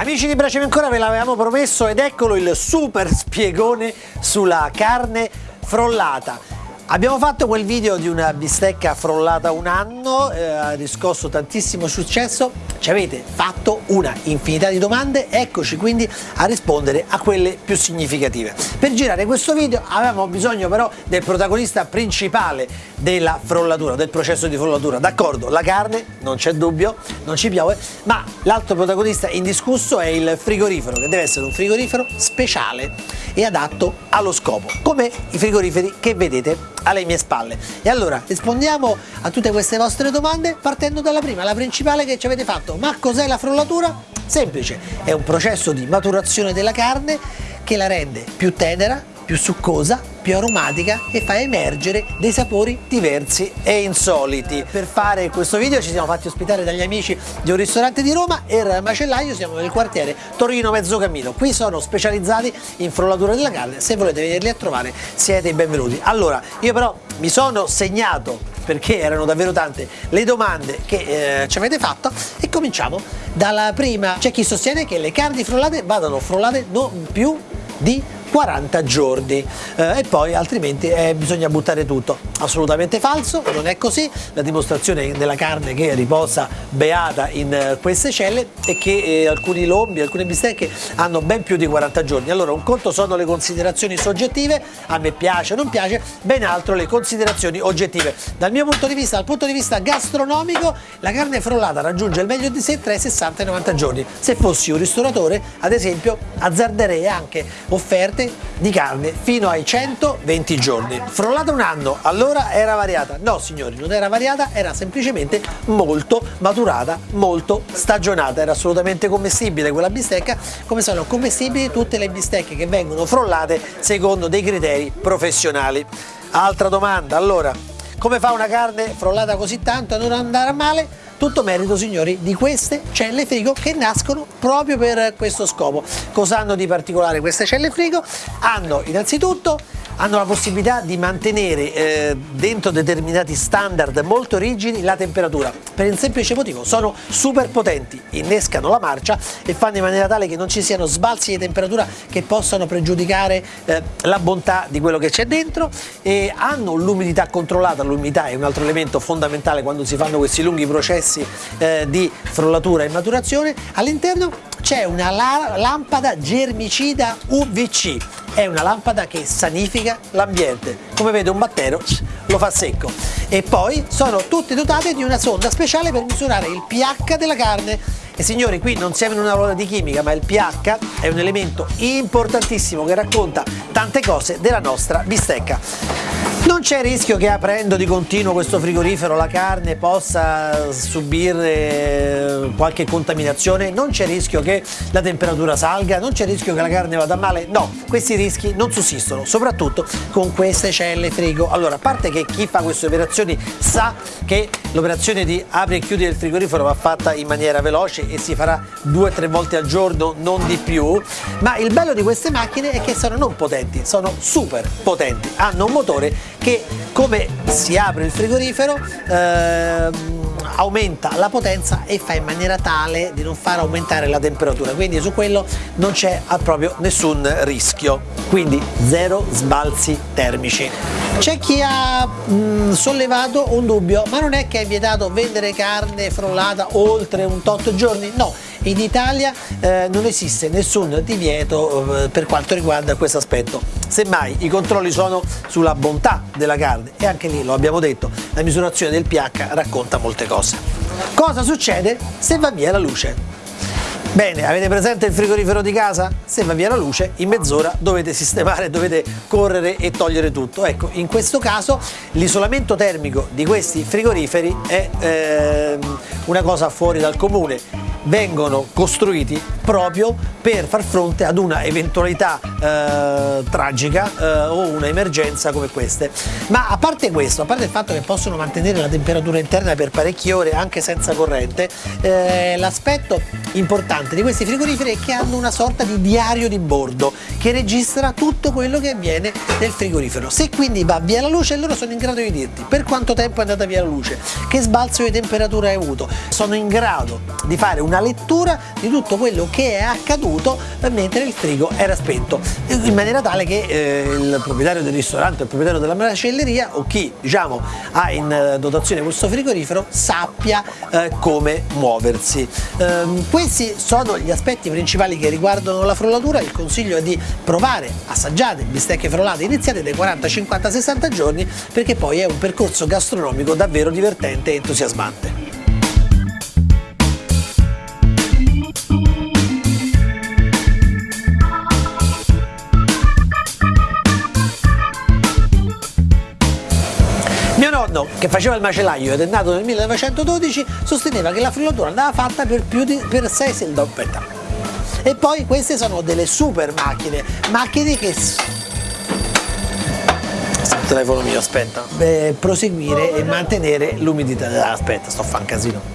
Amici di Bracemi ancora ve l'avevamo promesso ed eccolo il super spiegone sulla carne frollata. Abbiamo fatto quel video di una bistecca frollata un anno, eh, ha riscosso tantissimo successo, ci avete fatto una infinità di domande, eccoci quindi a rispondere a quelle più significative. Per girare questo video avevamo bisogno però del protagonista principale della frollatura, del processo di frollatura. D'accordo, la carne, non c'è dubbio, non ci piove, ma l'altro protagonista indiscusso è il frigorifero, che deve essere un frigorifero speciale e adatto allo scopo, come i frigoriferi che vedete alle mie spalle. E allora rispondiamo a tutte queste vostre domande partendo dalla prima, la principale che ci avete fatto. Ma cos'è la frollatura? Semplice, è un processo di maturazione della carne che la rende più tenera, più succosa, più aromatica e fa emergere dei sapori diversi e insoliti. Per fare questo video ci siamo fatti ospitare dagli amici di un ristorante di Roma e il macellaio siamo nel quartiere Torino Mezzocammino. Qui sono specializzati in frollatura della carne, se volete venirli a trovare siete i benvenuti. Allora, io però mi sono segnato perché erano davvero tante le domande che eh, ci avete fatto e cominciamo dalla prima. C'è chi sostiene che le carni frollate vadano frollate non più di 40 giorni eh, e poi altrimenti eh, bisogna buttare tutto. Assolutamente falso, non è così, la dimostrazione della carne che riposa beata in eh, queste celle è che eh, alcuni lombi, alcune bistecche hanno ben più di 40 giorni. Allora un conto sono le considerazioni soggettive, a me piace o non piace, ben altro le considerazioni oggettive. Dal mio punto di vista, dal punto di vista gastronomico, la carne frollata raggiunge il meglio di sé tra i 60 e i 90 giorni. Se fossi un ristoratore, ad esempio, azzarderei anche offerte di carne fino ai 120 giorni. Frollata un anno, allora era variata? No signori, non era variata, era semplicemente molto maturata, molto stagionata, era assolutamente commestibile quella bistecca, come sono commestibili tutte le bistecche che vengono frollate secondo dei criteri professionali. Altra domanda, allora, come fa una carne frollata così tanto a non andare male? Tutto merito, signori, di queste celle frigo che nascono proprio per questo scopo. Cosa hanno di particolare queste celle frigo? Hanno innanzitutto hanno la possibilità di mantenere eh, dentro determinati standard molto rigidi la temperatura. Per il semplice motivo sono super potenti innescano la marcia e fanno in maniera tale che non ci siano sbalzi di temperatura che possano pregiudicare eh, la bontà di quello che c'è dentro e hanno l'umidità controllata. L'umidità è un altro elemento fondamentale quando si fanno questi lunghi processi eh, di frollatura e maturazione. All'interno c'è una la lampada germicida UVC è una lampada che sanifica l'ambiente. Come vede un battero lo fa secco. E poi sono tutte dotate di una sonda speciale per misurare il pH della carne. E signori qui non siamo in una ruota di chimica ma il pH è un elemento importantissimo che racconta tante cose della nostra bistecca non c'è rischio che aprendo di continuo questo frigorifero la carne possa subire eh, qualche contaminazione, non c'è rischio che la temperatura salga, non c'è rischio che la carne vada male, no, questi rischi non sussistono, soprattutto con queste celle frigo. Allora, a parte che chi fa queste operazioni sa che l'operazione di apri e chiudi il frigorifero va fatta in maniera veloce e si farà due o tre volte al giorno, non di più, ma il bello di queste macchine è che sono non potenti, sono super potenti, hanno un motore che come si apre il frigorifero ehm, aumenta la potenza e fa in maniera tale di non far aumentare la temperatura. Quindi su quello non c'è proprio nessun rischio. Quindi zero sbalzi termici. C'è chi ha mh, sollevato un dubbio ma non è che è vietato vendere carne frollata oltre un tot giorni? No in Italia eh, non esiste nessun divieto eh, per quanto riguarda questo aspetto. Semmai i controlli sono sulla bontà della carne. E anche lì lo abbiamo detto la misurazione del pH racconta molte cose. Cosa succede se va via la luce Bene, avete presente il frigorifero di casa? Se va via la luce, in mezz'ora dovete sistemare, dovete correre e togliere tutto. Ecco, in questo caso l'isolamento termico di questi frigoriferi è eh, una cosa fuori dal comune vengono costruiti proprio per far fronte ad una eventualità eh, tragica eh, o una emergenza come queste. Ma a parte questo, a parte il fatto che possono mantenere la temperatura interna per parecchie ore anche senza corrente, eh, l'aspetto importante interessante di questi frigoriferi è che hanno una sorta di diario di bordo che registra tutto quello che avviene nel frigorifero. Se quindi va via la luce loro sono in grado di dirti per quanto tempo è andata via la luce, che sbalzo di temperatura hai avuto, sono in grado di fare una lettura di tutto quello che è accaduto mentre il frigo era spento, in maniera tale che eh, il proprietario del ristorante, il proprietario della macelleria o chi diciamo ha in dotazione questo frigorifero sappia eh, come muoversi. Eh, questi sono gli aspetti principali che riguardano la frollatura, il consiglio è di provare, assaggiate bistecche frollate iniziate dai 40, 50, 60 giorni perché poi è un percorso gastronomico davvero divertente e entusiasmante. Nonno, che faceva il macellaio ed è nato nel 1912, sosteneva che la frullatura andava fatta per più di per 6 settimane. E poi queste sono delle super macchine, macchine che telefono mio, aspetta. Beh, proseguire e mantenere l'umidità. Aspetta, sto a fare un casino.